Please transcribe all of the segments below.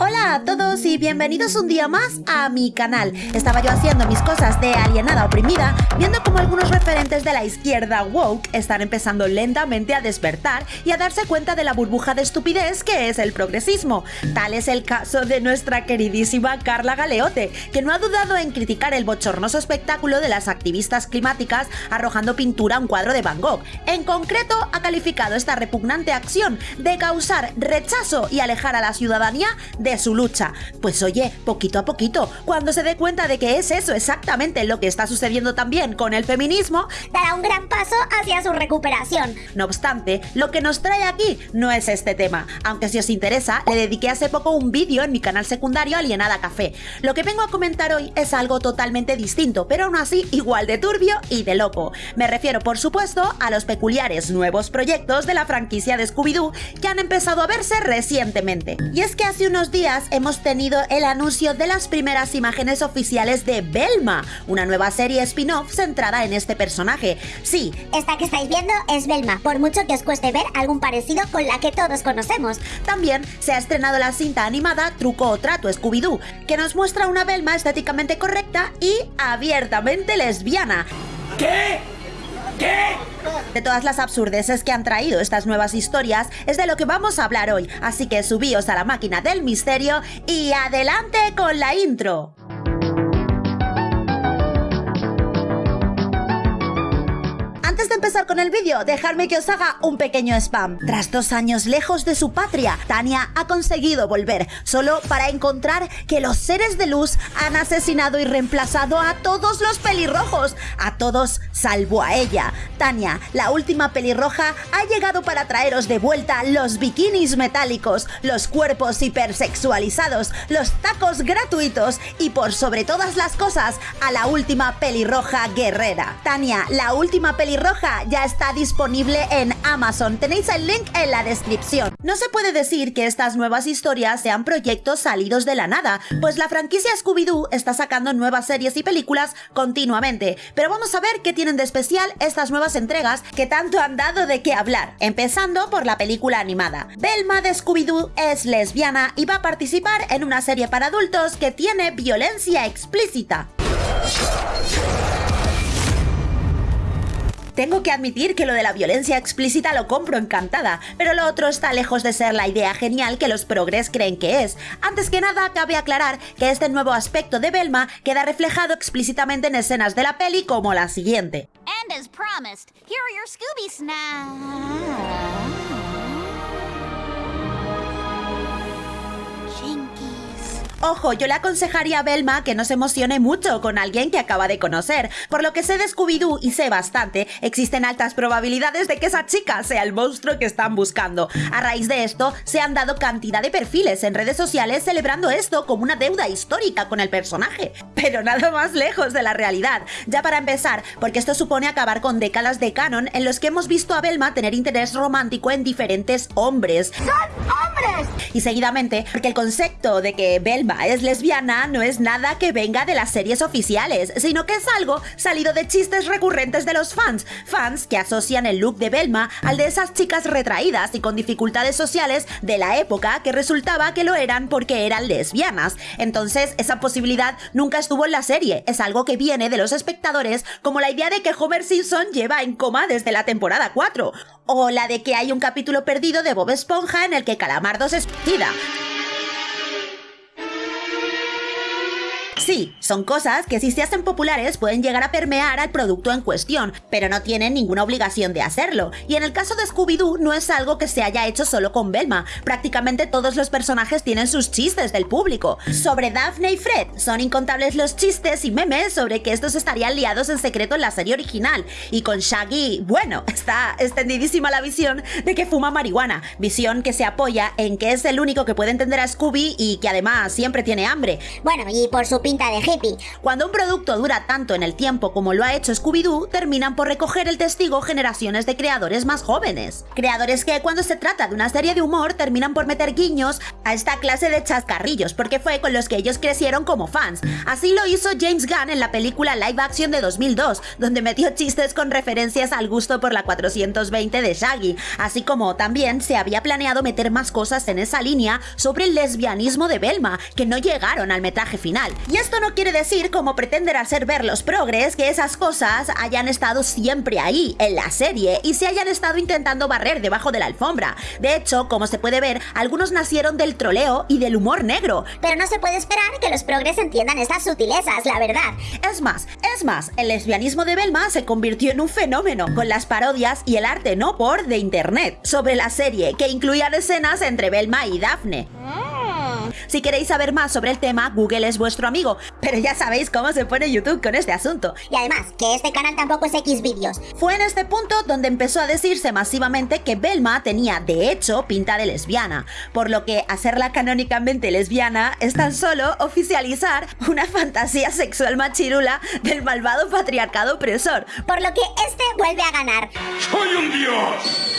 Hola a todos y bienvenidos un día más a mi canal. Estaba yo haciendo mis cosas de alienada oprimida, viendo como algunos referentes de la izquierda woke están empezando lentamente a despertar y a darse cuenta de la burbuja de estupidez que es el progresismo. Tal es el caso de nuestra queridísima Carla Galeote, que no ha dudado en criticar el bochornoso espectáculo de las activistas climáticas arrojando pintura a un cuadro de Van Gogh. En concreto, ha calificado esta repugnante acción de causar rechazo y alejar a la ciudadanía su lucha. Pues oye, poquito a poquito, cuando se dé cuenta de que es eso exactamente lo que está sucediendo también con el feminismo, dará un gran paso hacia su recuperación. No obstante, lo que nos trae aquí no es este tema, aunque si os interesa, le dediqué hace poco un vídeo en mi canal secundario Alienada Café. Lo que vengo a comentar hoy es algo totalmente distinto, pero aún así igual de turbio y de loco. Me refiero, por supuesto, a los peculiares nuevos proyectos de la franquicia de Scooby-Doo que han empezado a verse recientemente. Y es que hace unos hemos tenido el anuncio de las primeras imágenes oficiales de Belma, una nueva serie spin-off centrada en este personaje. Sí, esta que estáis viendo es Belma, por mucho que os cueste ver algún parecido con la que todos conocemos. También se ha estrenado la cinta animada Truco o Trato Scooby-Doo, que nos muestra una Belma estéticamente correcta y abiertamente lesbiana. ¿Qué? ¿Qué? De todas las absurdeces que han traído estas nuevas historias es de lo que vamos a hablar hoy, así que subíos a la máquina del misterio y adelante con la intro. Antes de empezar con el vídeo, dejadme que os haga un pequeño spam. Tras dos años lejos de su patria, Tania ha conseguido volver, solo para encontrar que los seres de luz han asesinado y reemplazado a todos los pelirrojos, a todos salvo a ella. Tania, la última pelirroja, ha llegado para traeros de vuelta los bikinis metálicos, los cuerpos hipersexualizados, los tacos gratuitos y por sobre todas las cosas, a la última pelirroja guerrera. Tania, la última pelirroja ya está disponible en Amazon. Tenéis el link en la descripción. No se puede decir que estas nuevas historias sean proyectos salidos de la nada, pues la franquicia Scooby-Doo está sacando nuevas series y películas continuamente. Pero vamos a ver qué tienen de especial estas nuevas entregas que tanto han dado de qué hablar. Empezando por la película animada. Belma de Scooby-Doo es lesbiana y va a participar en una serie para adultos que tiene violencia explícita. Tengo que admitir que lo de la violencia explícita lo compro encantada, pero lo otro está lejos de ser la idea genial que los progres creen que es. Antes que nada, cabe aclarar que este nuevo aspecto de Belma queda reflejado explícitamente en escenas de la peli como la siguiente. Ojo, yo le aconsejaría a Belma que no se emocione mucho con alguien que acaba de conocer. Por lo que sé de Scooby-Doo y sé bastante, existen altas probabilidades de que esa chica sea el monstruo que están buscando. A raíz de esto, se han dado cantidad de perfiles en redes sociales celebrando esto como una deuda histórica con el personaje. Pero nada más lejos de la realidad. Ya para empezar, porque esto supone acabar con décadas de canon en los que hemos visto a Belma tener interés romántico en diferentes hombres. ¡Son Y seguidamente, porque el concepto de que Belma es lesbiana no es nada que venga de las series oficiales, sino que es algo salido de chistes recurrentes de los fans, fans que asocian el look de Belma al de esas chicas retraídas y con dificultades sociales de la época que resultaba que lo eran porque eran lesbianas. Entonces, esa posibilidad nunca estuvo en la serie, es algo que viene de los espectadores como la idea de que Homer Simpson lleva en coma desde la temporada 4, o la de que hay un capítulo perdido de Bob Esponja en el que Calamardo se suicida. Sí, son cosas que si se hacen populares pueden llegar a permear al producto en cuestión, pero no tienen ninguna obligación de hacerlo. Y en el caso de Scooby-Doo no es algo que se haya hecho solo con Belma, prácticamente todos los personajes tienen sus chistes del público. Sobre Daphne y Fred, son incontables los chistes y memes sobre que estos estarían liados en secreto en la serie original. Y con Shaggy, bueno, está extendidísima la visión de que fuma marihuana, visión que se apoya en que es el único que puede entender a Scooby y que además siempre tiene hambre. Bueno, y por supuesto de hippie. Cuando un producto dura tanto en el tiempo como lo ha hecho Scooby-Doo, terminan por recoger el testigo generaciones de creadores más jóvenes. Creadores que cuando se trata de una serie de humor terminan por meter guiños a esta clase de chascarrillos, porque fue con los que ellos crecieron como fans. Así lo hizo James Gunn en la película live action de 2002, donde metió chistes con referencias al gusto por la 420 de Shaggy, así como también se había planeado meter más cosas en esa línea sobre el lesbianismo de Belma, que no llegaron al metraje final. Y esto no quiere decir, como pretender hacer ver los progres, que esas cosas hayan estado siempre ahí, en la serie, y se hayan estado intentando barrer debajo de la alfombra. De hecho, como se puede ver, algunos nacieron del troleo y del humor negro. Pero no se puede esperar que los progres entiendan estas sutilezas, la verdad. Es más, es más, el lesbianismo de Belma se convirtió en un fenómeno con las parodias y el arte no por de internet sobre la serie, que incluían escenas entre Belma y Daphne. Si queréis saber más sobre el tema, Google es vuestro amigo, pero ya sabéis cómo se pone YouTube con este asunto. Y además, que este canal tampoco es Xvideos. Fue en este punto donde empezó a decirse masivamente que Belma tenía, de hecho, pinta de lesbiana, por lo que hacerla canónicamente lesbiana es tan solo oficializar una fantasía sexual machirula del malvado patriarcado opresor. Por lo que este vuelve a ganar. ¡Soy un dios!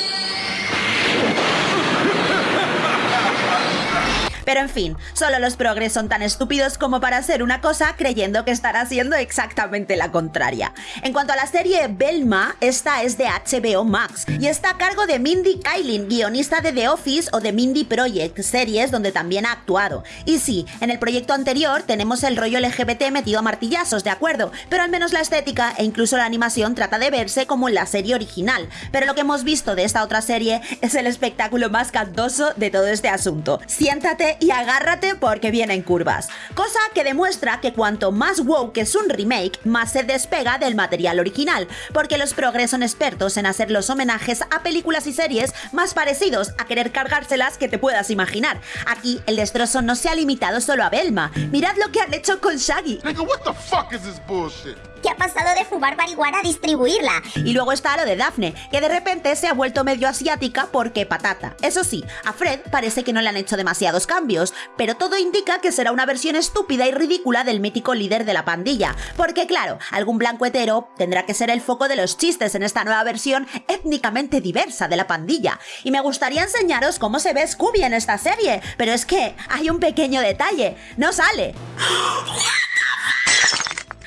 Pero en fin, solo los progres son tan estúpidos como para hacer una cosa creyendo que están haciendo exactamente la contraria. En cuanto a la serie Belma, esta es de HBO Max y está a cargo de Mindy Kaling, guionista de The Office o de Mindy Project, series donde también ha actuado. Y sí, en el proyecto anterior tenemos el rollo LGBT metido a martillazos, de acuerdo, pero al menos la estética e incluso la animación trata de verse como en la serie original. Pero lo que hemos visto de esta otra serie es el espectáculo más cantoso de todo este asunto. Siéntate y agárrate porque vienen curvas. Cosa que demuestra que cuanto más woke es un remake, más se despega del material original, porque los progres son expertos en hacer los homenajes a películas y series más parecidos a querer cargárselas que te puedas imaginar. Aquí el destrozo no se ha limitado solo a Belma. Mirad lo que han hecho con Shaggy. Nigga? Que ha pasado de fumar marihuana a distribuirla. Y luego está lo de Daphne, que de repente se ha vuelto medio asiática porque patata. Eso sí, a Fred parece que no le han hecho demasiados cambios, pero todo indica que será una versión estúpida y ridícula del mítico líder de la pandilla. Porque claro, algún blanco hetero tendrá que ser el foco de los chistes en esta nueva versión étnicamente diversa de la pandilla. Y me gustaría enseñaros cómo se ve Scooby en esta serie, pero es que hay un pequeño detalle, no sale.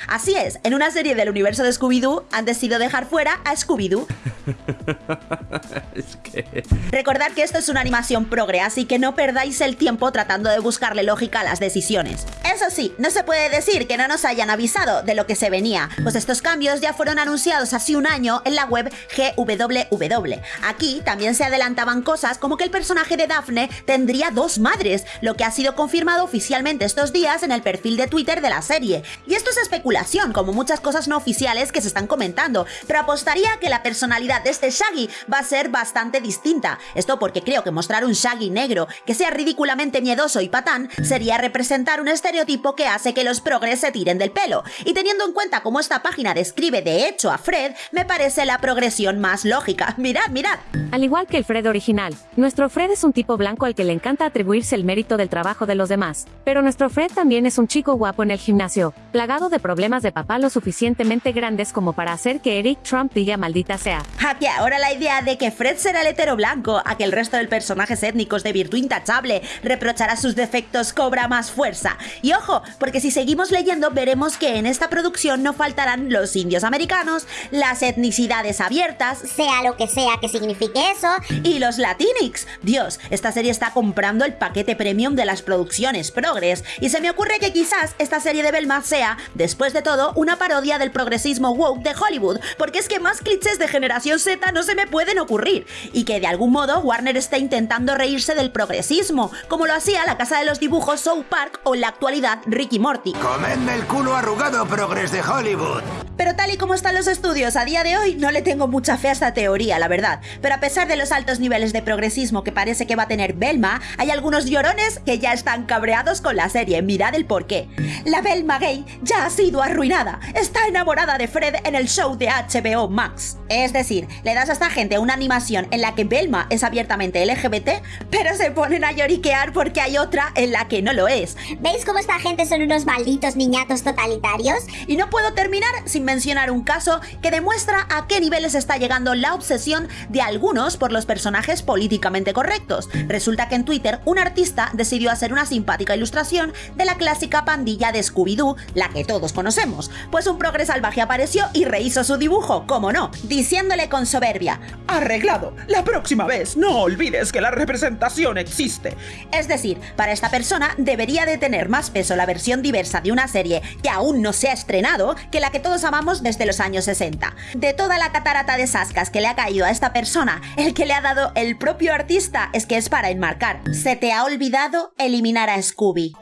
Así es, en una serie del universo de Scooby-Doo han decidido dejar fuera a Scooby-Doo. es que... Recordad que esto es una animación progre, así que no perdáis el tiempo tratando de buscarle lógica a las decisiones. Eso sí, no se puede decir que no nos hayan avisado de lo que se venía, pues estos cambios ya fueron anunciados hace un año en la web GWW. Aquí también se adelantaban cosas como que el personaje de Daphne tendría dos madres, lo que ha sido confirmado oficialmente estos días en el perfil de Twitter de la serie. Y esto es especulación como muchas cosas no oficiales que se están comentando, pero apostaría que la personalidad de este Shaggy va a ser bastante distinta. Esto porque creo que mostrar un Shaggy negro que sea ridículamente miedoso y patán sería representar un estereotipo que hace que los progres se tiren del pelo. Y teniendo en cuenta cómo esta página describe de hecho a Fred, me parece la progresión más lógica. Mirad, mirad. Al igual que el Fred original, nuestro Fred es un tipo blanco al que le encanta atribuirse el mérito del trabajo de los demás. Pero nuestro Fred también es un chico guapo en el gimnasio, plagado de problemas de papá lo suficientemente grandes como para hacer que Eric Trump diga maldita sea. Aquí ahora la idea de que Fred será el hetero blanco, a que el resto de personajes étnicos de virtud intachable reprochará sus defectos cobra más fuerza. Y ojo, porque si seguimos leyendo veremos que en esta producción no faltarán los indios americanos, las etnicidades abiertas, sea lo que sea que signifique eso, y los latinx. Dios, esta serie está comprando el paquete premium de las producciones progres, y se me ocurre que quizás esta serie de Belma sea, después de todo una parodia del progresismo woke de Hollywood, porque es que más clichés de generación Z no se me pueden ocurrir, y que de algún modo Warner está intentando reírse del progresismo, como lo hacía la casa de los dibujos South Park o en la actualidad Ricky Morty. Comedme el culo arrugado, progres de Hollywood. Pero tal y como están los estudios a día de hoy, no le tengo mucha fe a esta teoría, la verdad. Pero a pesar de los altos niveles de progresismo que parece que va a tener Belma, hay algunos llorones que ya están cabreados con la serie. Mirad el porqué. La Belma gay ya ha sido arruinada. Está enamorada de Fred en el show de HBO Max. Es decir, le das a esta gente una animación en la que Belma es abiertamente LGBT, pero se ponen a lloriquear porque hay otra en la que no lo es. ¿Veis cómo esta gente son unos malditos niñatos totalitarios? Y no puedo terminar sin mencionar un caso que demuestra a qué niveles está llegando la obsesión de algunos por los personajes políticamente correctos. Resulta que en Twitter un artista decidió hacer una simpática ilustración de la clásica pandilla de Scooby-Doo, la que todos conocemos. Pues un progre salvaje apareció y rehizo su dibujo, como no, diciéndole con soberbia, Arreglado, la próxima vez no olvides que la representación existe. Es decir, para esta persona debería de tener más peso la versión diversa de una serie que aún no se ha estrenado que la que todos amamos desde los años 60. De toda la catarata de sascas que le ha caído a esta persona, el que le ha dado el propio artista es que es para enmarcar. Se te ha olvidado eliminar a Scooby.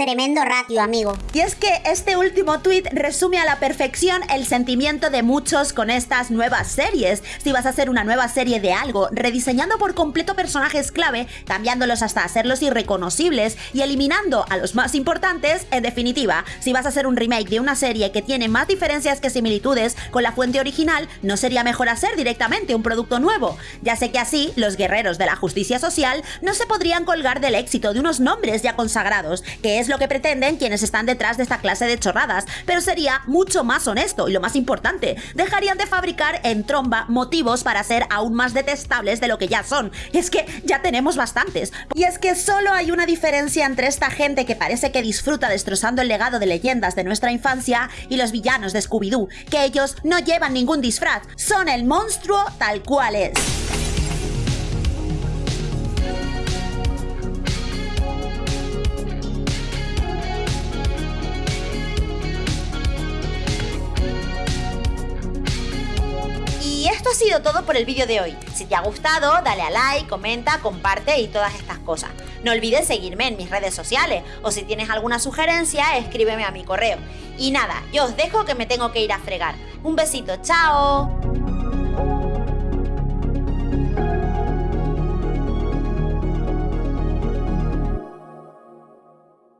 Tremendo ratio, amigo. Y es que este último tweet resume a la perfección el sentimiento de muchos con estas nuevas series. Si vas a hacer una nueva serie de algo, rediseñando por completo personajes clave, cambiándolos hasta hacerlos irreconocibles y eliminando a los más importantes, en definitiva, si vas a hacer un remake de una serie que tiene más diferencias que similitudes con la fuente original, ¿no sería mejor hacer directamente un producto nuevo? Ya sé que así, los guerreros de la justicia social no se podrían colgar del éxito de unos nombres ya consagrados, que es lo que pretenden quienes están detrás de esta clase de chorradas, pero sería mucho más honesto y lo más importante, dejarían de fabricar en tromba motivos para ser aún más detestables de lo que ya son. Y es que ya tenemos bastantes. Y es que solo hay una diferencia entre esta gente que parece que disfruta destrozando el legado de leyendas de nuestra infancia y los villanos de Scooby-Doo, que ellos no llevan ningún disfraz, son el monstruo tal cual es. Todo por el vídeo de hoy. Si te ha gustado, dale a like, comenta, comparte y todas estas cosas. No olvides seguirme en mis redes sociales o si tienes alguna sugerencia, escríbeme a mi correo. Y nada, yo os dejo que me tengo que ir a fregar. Un besito, chao.